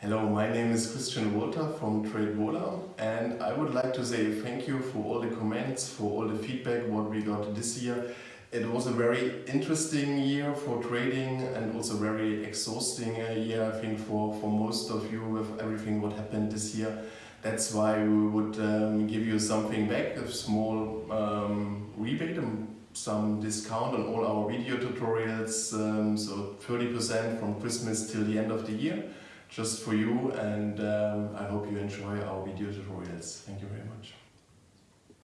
Hello, my name is Christian Walter from TradeVola and I would like to say thank you for all the comments, for all the feedback what we got this year. It was a very interesting year for trading and also very exhausting uh, year I think for, for most of you with everything what happened this year. That's why we would um, give you something back, a small um, rebate, um, some discount on all our video tutorials, um, so 30% from Christmas till the end of the year just for you and um, I hope you enjoy our video tutorials. Thank you very much.